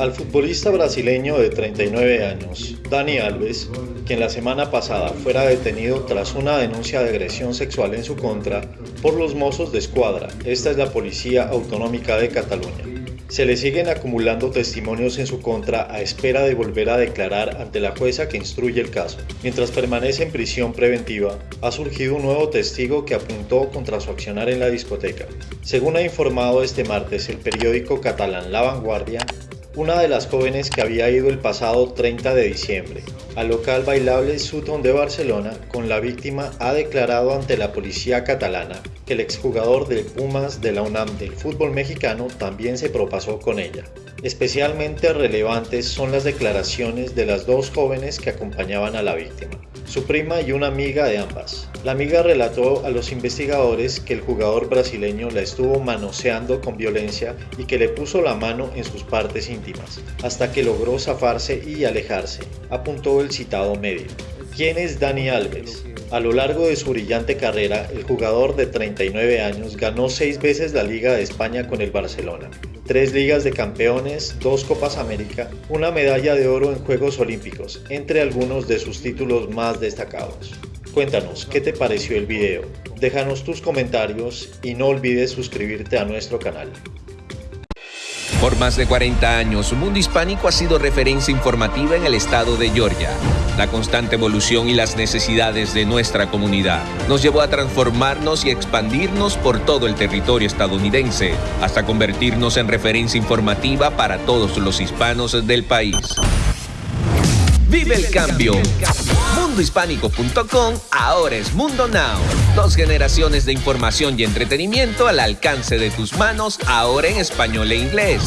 Al futbolista brasileño de 39 años, Dani Alves, quien la semana pasada fuera detenido tras una denuncia de agresión sexual en su contra por los mozos de escuadra, esta es la Policía Autonómica de Cataluña. Se le siguen acumulando testimonios en su contra a espera de volver a declarar ante la jueza que instruye el caso. Mientras permanece en prisión preventiva, ha surgido un nuevo testigo que apuntó contra su accionar en la discoteca. Según ha informado este martes el periódico catalán La Vanguardia, una de las jóvenes que había ido el pasado 30 de diciembre al local bailable Sutton de Barcelona con la víctima ha declarado ante la policía catalana que el exjugador del Pumas de la UNAM del fútbol mexicano también se propasó con ella. Especialmente relevantes son las declaraciones de las dos jóvenes que acompañaban a la víctima, su prima y una amiga de ambas. La amiga relató a los investigadores que el jugador brasileño la estuvo manoseando con violencia y que le puso la mano en sus partes íntimas, hasta que logró zafarse y alejarse, apuntó el citado medio. ¿Quién es Dani Alves? A lo largo de su brillante carrera, el jugador de 39 años ganó seis veces la Liga de España con el Barcelona, tres Ligas de Campeones, dos Copas América, una medalla de oro en Juegos Olímpicos, entre algunos de sus títulos más destacados. Cuéntanos, ¿qué te pareció el video? Déjanos tus comentarios y no olvides suscribirte a nuestro canal. Por más de 40 años, Mundo Hispánico ha sido referencia informativa en el estado de Georgia. La constante evolución y las necesidades de nuestra comunidad nos llevó a transformarnos y expandirnos por todo el territorio estadounidense, hasta convertirnos en referencia informativa para todos los hispanos del país. Vive el cambio. Mundohispánico.com ahora es Mundo Now. Dos generaciones de información y entretenimiento al alcance de tus manos, ahora en español e inglés.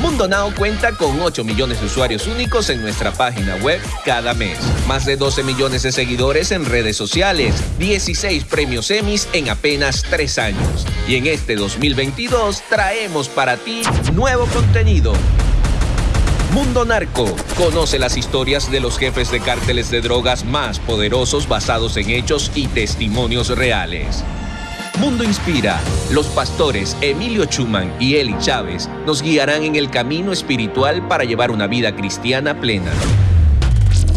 Mundo Now cuenta con 8 millones de usuarios únicos en nuestra página web cada mes. Más de 12 millones de seguidores en redes sociales. 16 premios Emmys en apenas 3 años. Y en este 2022 traemos para ti nuevo contenido Mundo Narco. Conoce las historias de los jefes de cárteles de drogas más poderosos basados en hechos y testimonios reales. Mundo Inspira. Los pastores Emilio Chuman y Eli Chávez nos guiarán en el camino espiritual para llevar una vida cristiana plena.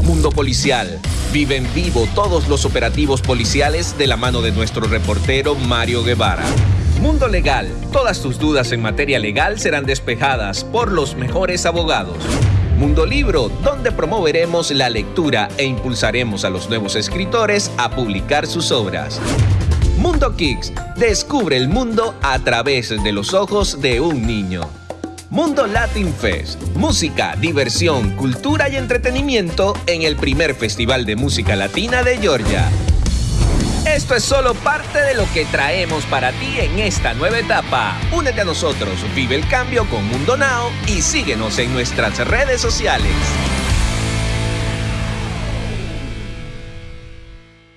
Mundo Policial. Vive en vivo todos los operativos policiales de la mano de nuestro reportero Mario Guevara. Mundo Legal. Todas tus dudas en materia legal serán despejadas por los mejores abogados. Mundo Libro, donde promoveremos la lectura e impulsaremos a los nuevos escritores a publicar sus obras. Mundo Kicks, descubre el mundo a través de los ojos de un niño. Mundo Latin Fest, música, diversión, cultura y entretenimiento en el primer Festival de Música Latina de Georgia. Esto es solo parte de lo que traemos para ti en esta nueva etapa. Únete a nosotros, vive el cambio con Mundo Now y síguenos en nuestras redes sociales.